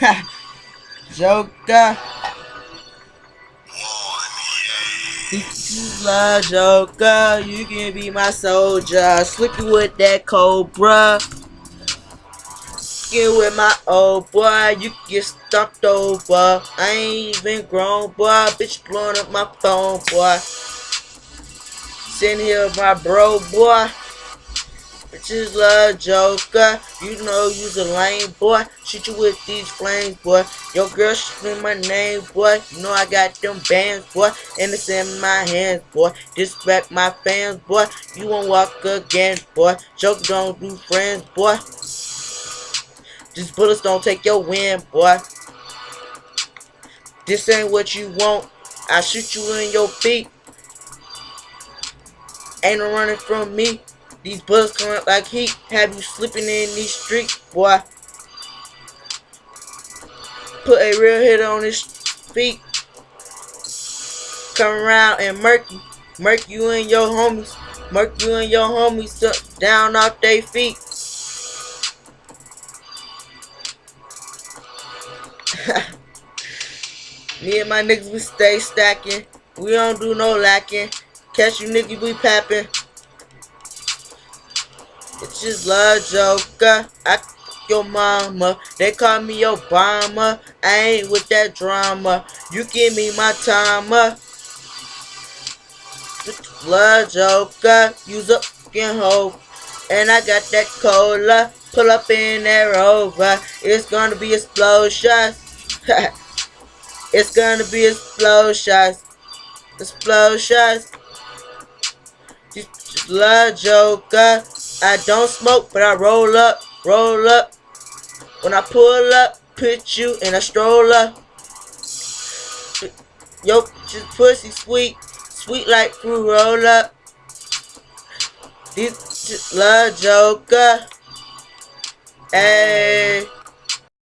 Joker. This love, Joker. You can be my soldier. Slippy with that cobra. Get with my old boy, you get stumped over. I ain't even grown, boy. Bitch blowing up my phone, boy. Sitting here, with my bro, boy. Bitches love Joker. You know you's a lame boy. Shoot you with these flames, boy. Your girl scream my name, boy. You know I got them bands, boy. And it's in my hands, boy. Disrespect my fans, boy. You won't walk again, boy. Joker don't do friends, boy. These bullets don't take your win, boy. This ain't what you want. I shoot you in your feet. Ain't no running from me. These bullets come up like heat. Have you slipping in these streets, boy. Put a real hit on his feet. Come around and murk you. Murk you and your homies. Murk you and your homies down off their feet. Me and my niggas, we stay stacking. We don't do no lacking. Catch you niggas, we papping. It's just love joker. I your mama. They call me Obama. I ain't with that drama. You give me my timer. Blood joker. Use a fucking hoe. And I got that cola. Pull up in that rover. It's gonna be explosions. it's gonna be explosions. Explosions. Just love joker. I don't smoke, but I roll up, roll up. When I pull up, put you in a stroller. Yo, just pussy sweet, sweet like fruit roll up. This love joker. Hey.